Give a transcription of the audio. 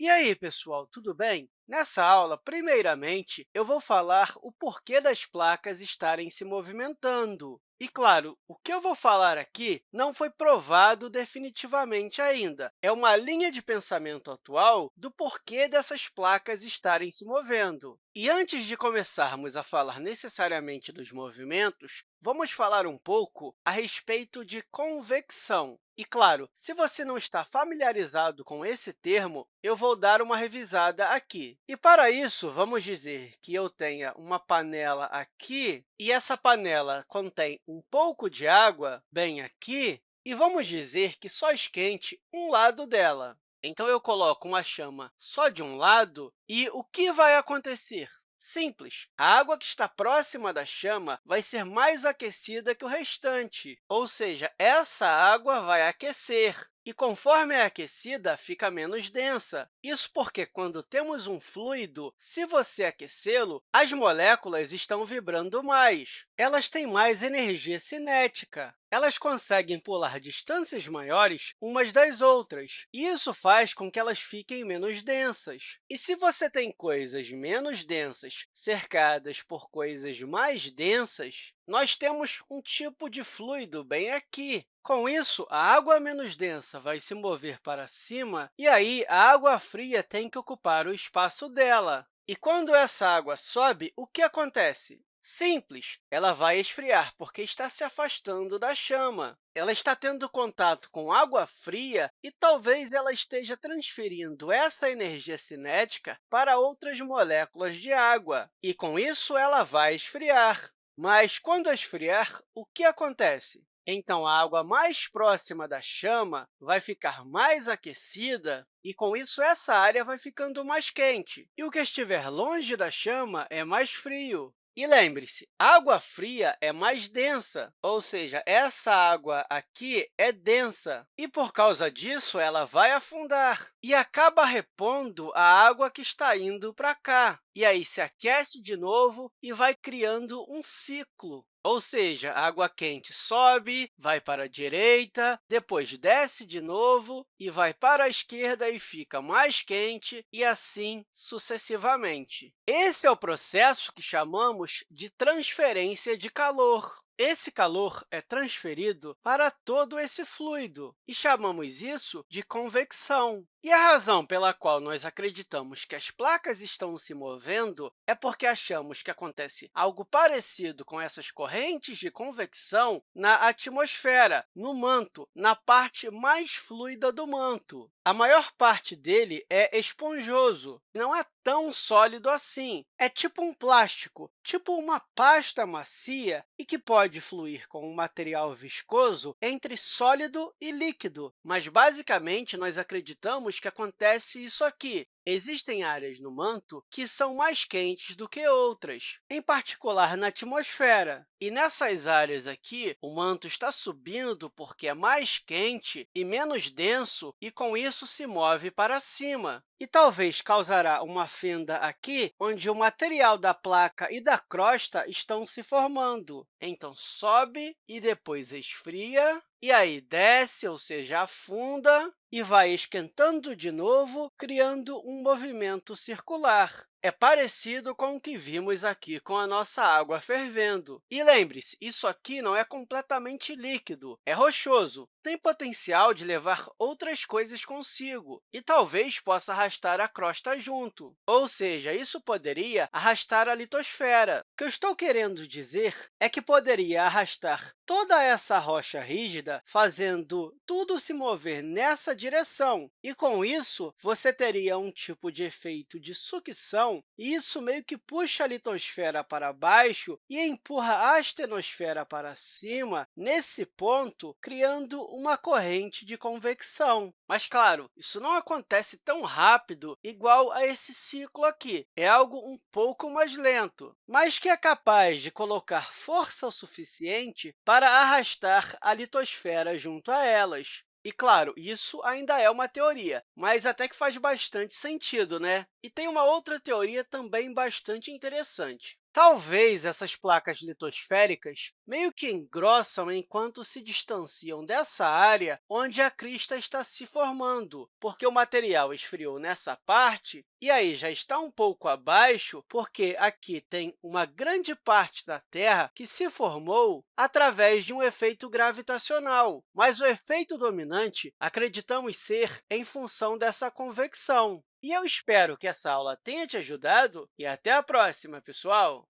E aí, pessoal, tudo bem? Nessa aula, primeiramente, eu vou falar o porquê das placas estarem se movimentando. E, claro, o que eu vou falar aqui não foi provado definitivamente ainda. É uma linha de pensamento atual do porquê dessas placas estarem se movendo. E antes de começarmos a falar necessariamente dos movimentos, vamos falar um pouco a respeito de convecção. E, claro, se você não está familiarizado com esse termo, eu vou dar uma revisada aqui. E, para isso, vamos dizer que eu tenha uma panela aqui, e essa panela contém um pouco de água bem aqui, e vamos dizer que só esquente um lado dela. Então, eu coloco uma chama só de um lado, e o que vai acontecer? Simples. A água que está próxima da chama vai ser mais aquecida que o restante, ou seja, essa água vai aquecer. E, conforme é aquecida, fica menos densa. Isso porque, quando temos um fluido, se você aquecê-lo, as moléculas estão vibrando mais. Elas têm mais energia cinética. Elas conseguem pular distâncias maiores umas das outras, e isso faz com que elas fiquem menos densas. E se você tem coisas menos densas cercadas por coisas mais densas, nós temos um tipo de fluido bem aqui. Com isso, a água menos densa vai se mover para cima, e aí a água fria tem que ocupar o espaço dela. E quando essa água sobe, o que acontece? Simples, ela vai esfriar, porque está se afastando da chama. Ela está tendo contato com água fria e talvez ela esteja transferindo essa energia cinética para outras moléculas de água, e, com isso, ela vai esfriar. Mas, quando esfriar, o que acontece? Então, a água mais próxima da chama vai ficar mais aquecida e, com isso, essa área vai ficando mais quente. E o que estiver longe da chama é mais frio. E lembre-se, água fria é mais densa, ou seja, essa água aqui é densa, e, por causa disso, ela vai afundar e acaba repondo a água que está indo para cá. E aí se aquece de novo e vai criando um ciclo. Ou seja, a água quente sobe, vai para a direita, depois desce de novo e vai para a esquerda e fica mais quente, e assim sucessivamente. Esse é o processo que chamamos de transferência de calor. Esse calor é transferido para todo esse fluido, e chamamos isso de convecção. E a razão pela qual nós acreditamos que as placas estão se movendo é porque achamos que acontece algo parecido com essas correntes de convecção na atmosfera, no manto, na parte mais fluida do manto. A maior parte dele é esponjoso, não é tão sólido assim. É tipo um plástico, tipo uma pasta macia e que pode fluir com um material viscoso entre sólido e líquido. Mas, basicamente, nós acreditamos que acontece isso aqui. Existem áreas no manto que são mais quentes do que outras, em particular na atmosfera. E nessas áreas aqui, o manto está subindo porque é mais quente e menos denso, e com isso se move para cima. E talvez causará uma fenda aqui, onde o material da placa e da crosta estão se formando. Então, sobe e depois esfria, e aí desce, ou seja, afunda, e vai esquentando de novo, criando um movimento circular. É parecido com o que vimos aqui com a nossa água fervendo. E lembre-se, isso aqui não é completamente líquido, é rochoso. Tem potencial de levar outras coisas consigo e talvez possa arrastar a crosta junto. Ou seja, isso poderia arrastar a litosfera. O que eu estou querendo dizer é que poderia arrastar toda essa rocha rígida, fazendo tudo se mover nessa direção. E, com isso, você teria um tipo de efeito de sucção, e isso meio que puxa a litosfera para baixo e empurra a astenosfera para cima, nesse ponto, criando uma corrente de convecção. Mas, claro, isso não acontece tão rápido igual a esse ciclo aqui. É algo um pouco mais lento, mas que é capaz de colocar força o suficiente para arrastar a litosfera junto a elas. E, claro, isso ainda é uma teoria, mas até que faz bastante sentido, né? E tem uma outra teoria também bastante interessante. Talvez essas placas litosféricas meio que engrossam enquanto se distanciam dessa área onde a crista está se formando, porque o material esfriou nessa parte e aí já está um pouco abaixo, porque aqui tem uma grande parte da Terra que se formou através de um efeito gravitacional. Mas o efeito dominante acreditamos ser em função dessa convecção. E eu espero que essa aula tenha te ajudado e até a próxima, pessoal!